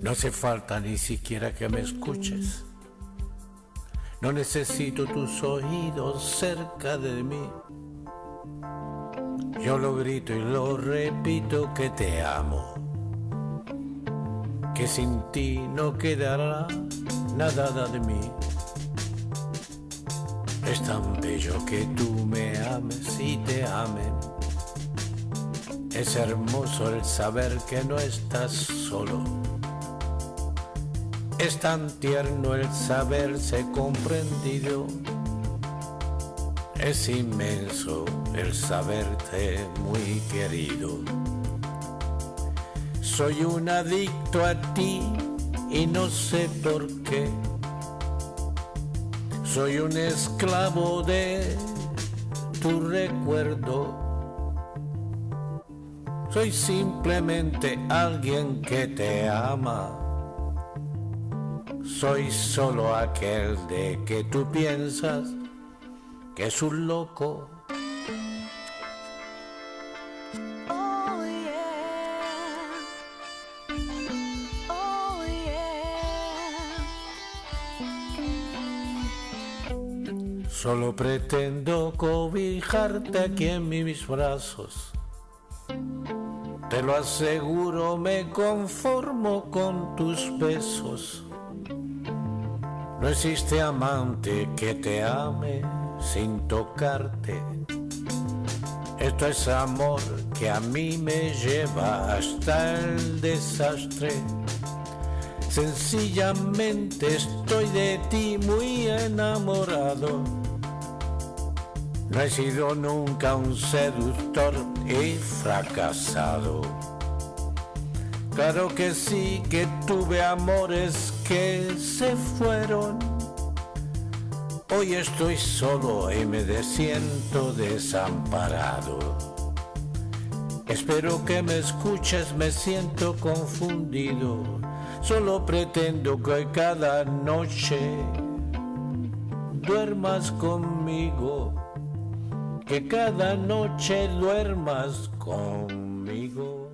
No hace falta ni siquiera que me escuches. No necesito tus oídos cerca de mí. Yo lo grito y lo repito que te amo. Que sin ti no quedará nada de mí. Es tan bello que tú me ames y te amen. Es hermoso el saber que no estás solo. Es tan tierno el saberse comprendido. Es inmenso el saberte muy querido. Soy un adicto a ti y no sé por qué. Soy un esclavo de tu recuerdo. Soy simplemente alguien que te ama. Soy solo aquel de que tú piensas que es un loco. Oh yeah. Oh yeah. Solo pretendo cobijarte aquí en mis brazos. Te lo aseguro, me conformo con tus besos. No existe amante que te ame sin tocarte. Esto es amor que a mí me lleva hasta el desastre. Sencillamente estoy de ti muy enamorado. No he sido nunca un seductor y fracasado. Claro que sí que tuve amores que se fueron. Hoy estoy solo y me siento desamparado. Espero que me escuches, me siento confundido. Solo pretendo que cada noche duermas conmigo. Que cada noche duermas conmigo.